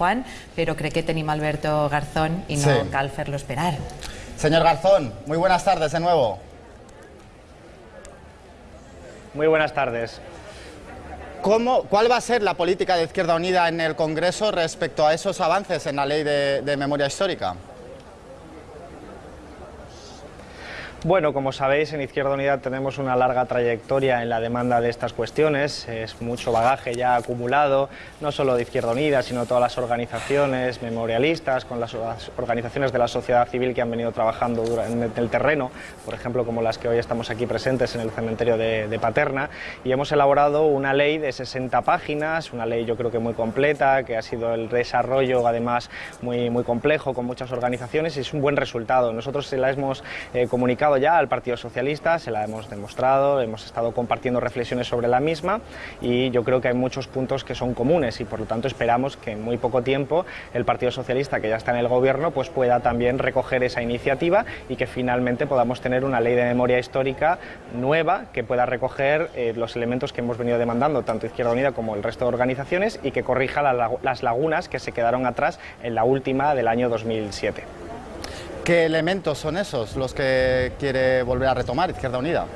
Juan, però crec que tenim Alberto Garzón i no Sí. cal fer-lo esperar. Señor Garzón, muy buenas tardes de nuevo. Muy buenas tardes. ¿Cómo, ¿Cuál va a ser la política de Izquierda Unida en el Congreso respecto a esos avances en la ley de, de memoria histórica? Bueno, como sabéis, en Izquierda Unida tenemos una larga trayectoria en la demanda de estas cuestiones. Es mucho bagaje ya acumulado, no solo de Izquierda Unida, sino todas las organizaciones memorialistas, con las organizaciones de la sociedad civil que han venido trabajando en el terreno, por ejemplo, como las que hoy estamos aquí presentes en el cementerio de, Paterna. Y hemos elaborado una ley de 60 páginas, una ley yo creo que muy completa, que ha sido el desarrollo además muy, muy complejo con muchas organizaciones y es un buen resultado. Nosotros se la hemos eh, comunicado ya al Partido Socialista, se la hemos demostrado, hemos estado compartiendo reflexiones sobre la misma y yo creo que hay muchos puntos que son comunes y por lo tanto esperamos que en muy poco tiempo el Partido Socialista, que ya está en el gobierno, pues pueda también recoger esa iniciativa y que finalmente podamos tener una ley de memoria histórica nueva que pueda recoger eh, los elementos que hemos venido demandando tanto Izquierda Unida como el resto de organizaciones y que corrija las lagunas que se quedaron atrás en la última del año 2007. ¿Qué elementos son esos los que quiere volver a retomar Izquierda Unida?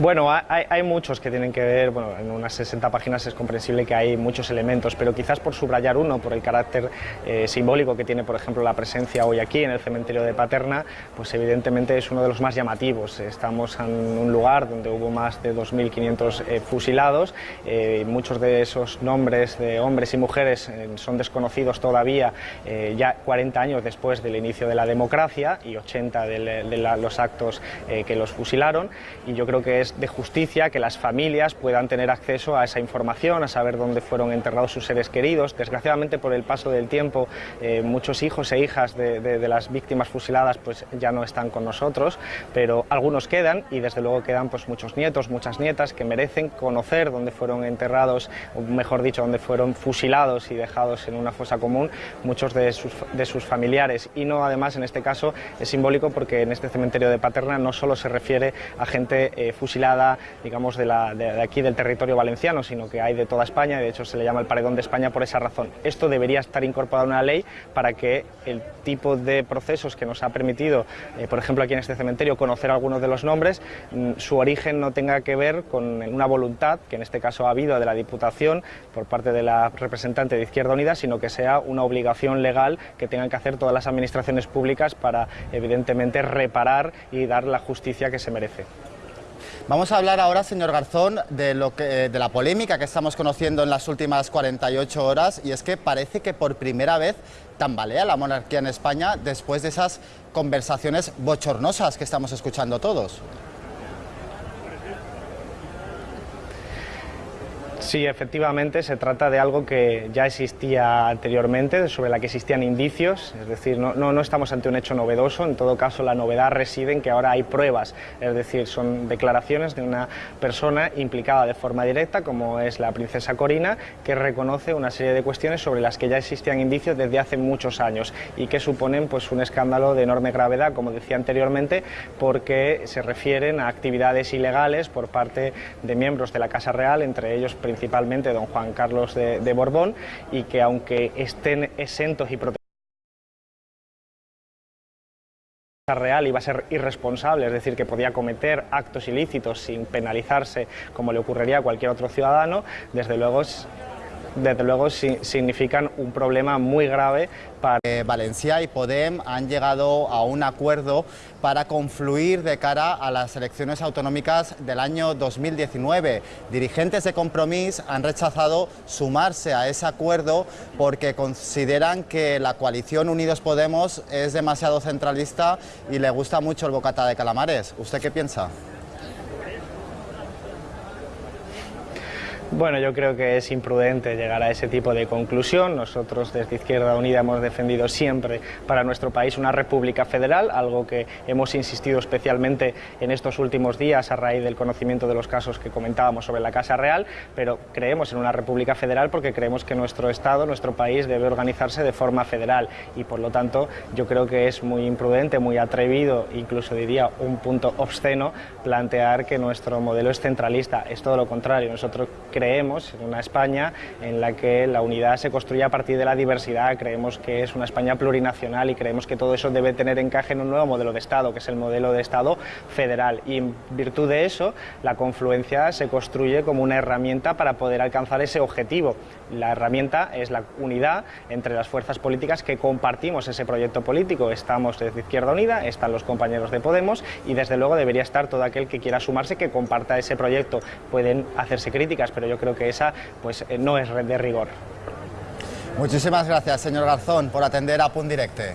Bueno, ha- hay, muchos que tienen que ver, bueno, en unas 60 páginas es comprensible que hay muchos elementos, pero quizás por subrayar uno, por el carácter eh, simbólico que tiene, por ejemplo, la presencia hoy aquí en el cementerio de Paterna, pues evidentemente es uno de los más llamativos. Estamos en un lugar donde hubo más de 2.500 eh, fusilados, eh, muchos de esos nombres de hombres y mujeres eh, son desconocidos todavía, ya 40 años después del inicio de la democracia y 80 de, los actos que los fusilaron, y yo creo que de justicia que las familias puedan tener acceso a esa información, a saber dónde fueron enterrados sus seres queridos. Desgraciadamente, por el paso del tiempo, eh, muchos hijos e hijas de, de- de las víctimas fusiladas pues, ya no están con nosotros, pero algunos quedan y desde luego quedan pues, muchos nietos, muchas nietas que merecen conocer dónde fueron enterrados, o mejor dicho, dónde fueron fusilados y dejados en una fosa común muchos de sus, de sus familiares. Y no, además, en este caso es simbólico porque en este cementerio de Paterna no solo se refiere a gente eh, fusilada, digamos, de, la- de- aquí del territorio valenciano, sino que hay de toda España, de hecho se le llama el paredón de España por esa razón. Esto debería estar incorporado en una ley para que el tipo de procesos que nos ha permitido, eh, por ejemplo, aquí en este cementerio, conocer algunos de los nombres, mm, su origen no tenga que ver con una voluntad, que en este caso ha habido de la Diputación por parte de la representante de Izquierda Unida, sino que sea una obligación legal que tengan que hacer todas las administraciones públicas para, evidentemente, reparar y dar la justicia que se merece. Vamos a hablar ahora, señor Garzón, de, lo que, de la polémica que estamos conociendo en las últimas 48 horas y es que parece que por primera vez tambalea la monarquía en España después de esas conversaciones bochornosas que estamos escuchando todos. Sí, efectivamente, se trata de algo que ya existía anteriormente, sobre la que existían indicios, es decir, no, no, no estamos ante un hecho novedoso, en todo caso la novedad reside en que ahora hay pruebas, es decir, son declaraciones de una persona implicada de forma directa, como es la princesa Corina, que reconoce una serie de cuestiones sobre las que ya existían indicios desde hace muchos años y que suponen pues, un escándalo de enorme gravedad, como decía anteriormente, porque se refieren a actividades ilegales por parte de miembros de la Casa Real, entre ellos principalmente don Juan Carlos de, Borbón, y que aunque estén exentos y protegidos real iba a ser irresponsable, es decir, que podía cometer actos ilícitos sin penalizarse como le ocurriría a cualquier otro ciudadano, desde luego, es- desde luego si- significan un problema muy grave para Eh, Valencia y Podem han llegado a un acuerdo para confluir de cara a las elecciones autonómicas del año 2019. Dirigentes de Compromís han rechazado sumarse a ese acuerdo porque consideran que la coalición Unidos Podemos es demasiado centralista y le gusta mucho el bocata de calamares. ¿Usted qué piensa? Bueno, yo creo que es imprudente llegar a ese tipo de conclusión. Nosotros desde Izquierda Unida hemos defendido siempre para nuestro país una república federal, algo que hemos insistido especialmente en estos últimos días a raíz del conocimiento de los casos que comentábamos sobre la Casa Real, pero creemos en una república federal porque creemos que nuestro Estado, nuestro país debe organizarse de forma federal y por lo tanto yo creo que es muy imprudente, muy atrevido, incluso diría un punto obsceno plantear que nuestro modelo es centralista. Es todo lo contrario. Nosotros creemos en una España en la que la unidad se construye a partir de la diversidad, creemos que es una España plurinacional y creemos que todo eso debe tener encaje en un nuevo modelo de Estado, que es el modelo de Estado federal. Y en virtud de eso, la confluencia se construye como una herramienta para poder alcanzar ese objetivo. La herramienta es la unidad entre las fuerzas políticas que compartimos ese proyecto político. Estamos desde Izquierda Unida, están los compañeros de Podemos y desde luego debería estar todo aquel que quiera sumarse, que comparta ese proyecto. Pueden hacerse críticas, pero yo creo que esa pues, eh, no es de rigor. Muchísimas gracias, señor Garzón, por atender a Punt Directe.